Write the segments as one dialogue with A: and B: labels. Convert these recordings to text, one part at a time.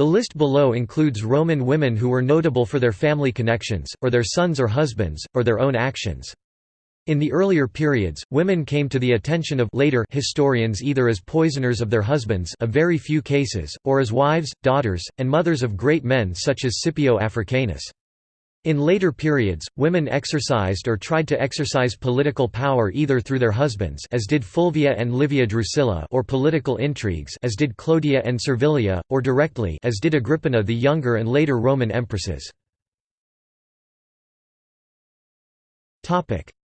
A: The list below includes Roman women who were notable for their family connections, or their sons or husbands, or their own actions. In the earlier periods, women came to the attention of later historians either as poisoners of their husbands a very few cases, or as wives, daughters, and mothers of great men such as Scipio Africanus. In later periods, women exercised or tried to exercise political power either through their husbands as did Fulvia and Livia Drusilla or political intrigues as did Clodia and Servilia, or directly as did Agrippina the Younger and later Roman empresses.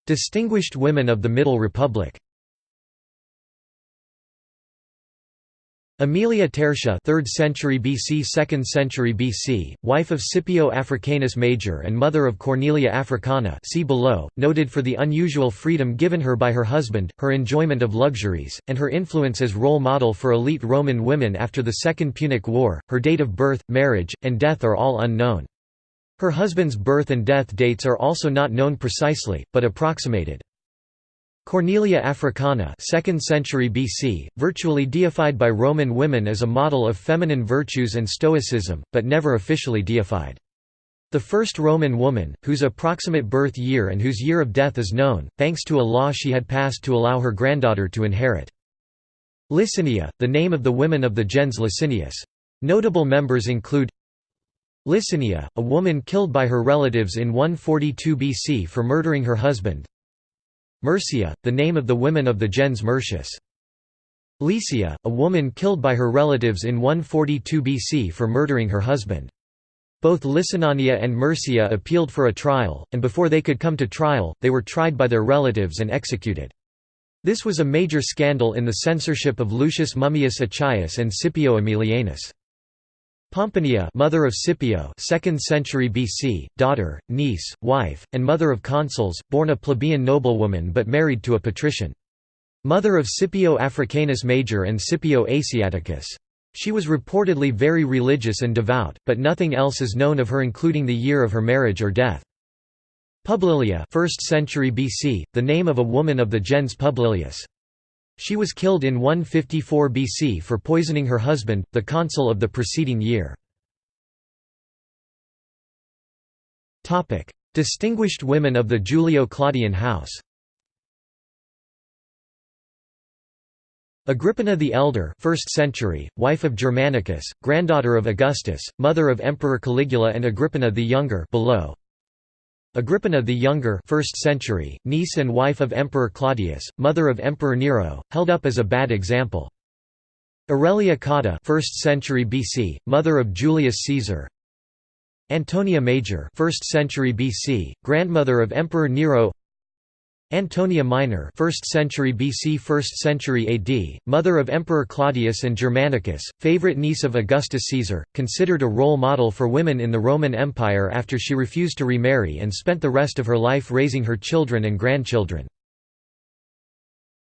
A: Distinguished women of the Middle Republic Aemilia Tertia 3rd century BC 2nd century BC, wife of Scipio Africanus Major and mother of Cornelia Africana see below, noted for the unusual freedom given her by her husband, her enjoyment of luxuries, and her influence as role model for elite Roman women after the Second Punic War, her date of birth, marriage, and death are all unknown. Her husband's birth and death dates are also not known precisely, but approximated. Cornelia Africana 2nd century BC, virtually deified by Roman women as a model of feminine virtues and stoicism, but never officially deified. The first Roman woman, whose approximate birth year and whose year of death is known, thanks to a law she had passed to allow her granddaughter to inherit. Licinia, the name of the women of the gens Licinius. Notable members include Licinia, a woman killed by her relatives in 142 BC for murdering her husband, Murcia, the name of the women of the gens Murcius. Lycia, a woman killed by her relatives in 142 BC for murdering her husband. Both Licinia and Murcia appealed for a trial, and before they could come to trial, they were tried by their relatives and executed. This was a major scandal in the censorship of Lucius Mummius Achaicus and Scipio Aemilianus. Pomponia mother of Scipio 2nd century BC, daughter, niece, wife, and mother of consuls, born a plebeian noblewoman but married to a patrician. Mother of Scipio Africanus Major and Scipio Asiaticus. She was reportedly very religious and devout, but nothing else is known of her including the year of her marriage or death. Publilia 1st century BC, the name of a woman of the gens Publilius. She was killed in 154 BC for poisoning her husband, the consul of the preceding year. Distinguished women of the Julio-Claudian house. Agrippina the Elder 1st century, wife of Germanicus, granddaughter of Augustus, mother of Emperor Caligula and Agrippina the Younger below, Agrippina the Younger 1st century, niece and wife of Emperor Claudius, mother of Emperor Nero, held up as a bad example. Aurelia Cotta 1st century BC, mother of Julius Caesar. Antonia Major 1st century BC, grandmother of Emperor Nero. Antonia Minor 1st century BC 1st century AD, mother of Emperor Claudius and Germanicus, favorite niece of Augustus Caesar, considered a role model for women in the Roman Empire after she refused to remarry and spent the rest of her life raising her children and grandchildren.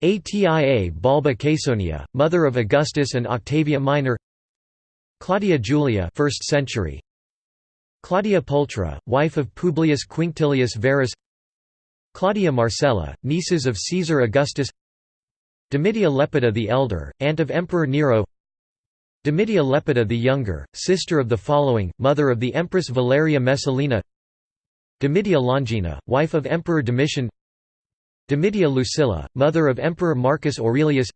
A: Atia Balba Caesonia, mother of Augustus and Octavia Minor. Claudia Julia 1st century. Claudia Pulchra, wife of Publius Quinctilius Varus Claudia Marcella, nieces of Caesar Augustus Domitia Lepida the Elder, aunt of Emperor Nero Domitia Lepida the Younger, sister of the following, mother of the Empress Valeria Messalina Domitia Longina, wife of Emperor Domitian Domitia Lucilla, mother of Emperor Marcus Aurelius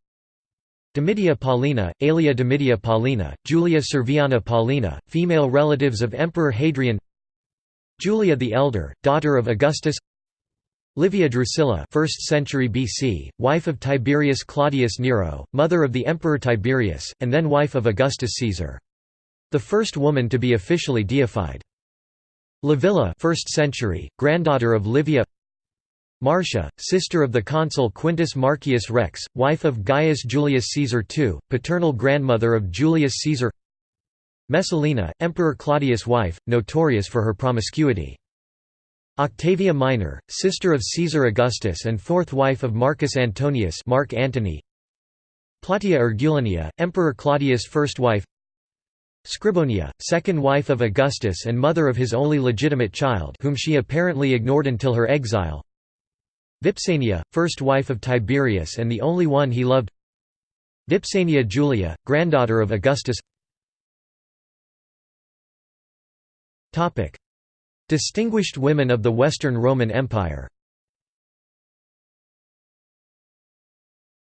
A: Domitia Paulina, Aelia Domitia Paulina, Julia Serviana Paulina, female relatives of Emperor Hadrian Julia the Elder, daughter of Augustus Livia Drusilla 1st century BC, wife of Tiberius Claudius Nero, mother of the Emperor Tiberius, and then wife of Augustus Caesar. The first woman to be officially deified. Livilla 1st century, granddaughter of Livia Marcia, sister of the consul Quintus Marcius Rex, wife of Gaius Julius Caesar II, paternal grandmother of Julius Caesar Messalina, Emperor Claudius' wife, notorious for her promiscuity. Octavia Minor, sister of Caesar Augustus and fourth wife of Marcus Antonius Mark Antony. Plautia Urgulanilla, Emperor Claudius' first wife. Scribonia, second wife of Augustus and mother of his only legitimate child whom she apparently ignored until her exile. Vipsania, first wife of Tiberius and the only one he loved. Vipsania Julia, granddaughter of Augustus Distinguished women of the Western Roman Empire.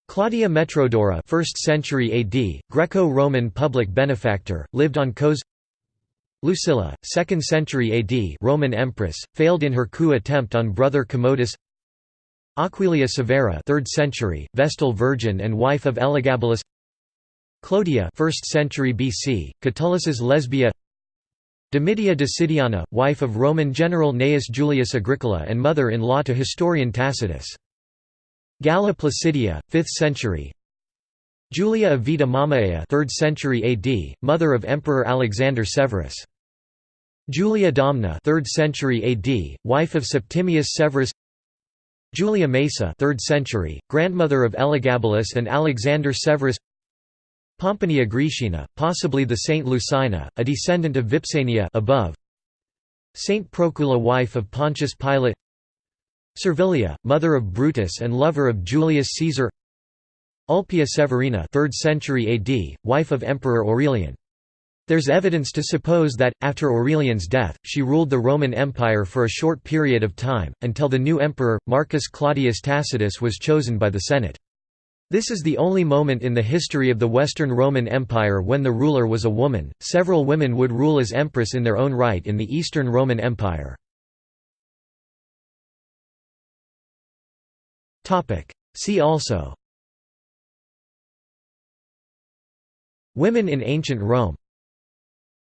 A: Claudia Metrodora 1st century AD, Greco-Roman public benefactor, lived on Kos Lucilla, 2nd century AD Roman empress, failed in her coup attempt on brother Commodus. Aquilia Severa 3rd century, Vestal virgin and wife of Elagabalus. Clodia 1st century BC, Catullus's lesbia Domitia Decidiana, wife of Roman general Gnaeus Julius Agricola and mother-in-law to historian Tacitus. Galla Placidia, 5th century Julia Avita Mamaea 3rd century AD, mother of Emperor Alexander Severus. Julia Domna 3rd century AD, wife of Septimius Severus Julia Maesa 3rd century, grandmother of Elagabalus and Alexander Severus Pomponia Graecina, possibly the Saint Lucina, a descendant of Vipsania above. Saint Procula wife of Pontius Pilate Servilia, mother of Brutus and lover of Julius Caesar Ulpia Severina 3rd century AD, wife of Emperor Aurelian. There's evidence to suppose that, after Aurelian's death, she ruled the Roman Empire for a short period of time, until the new emperor, Marcus Claudius Tacitus was chosen by the Senate. This is the only moment in the history of the Western Roman Empire when the ruler was a woman. Several women would rule as empress in their own right in the Eastern Roman Empire. Topic: See also Women in ancient Rome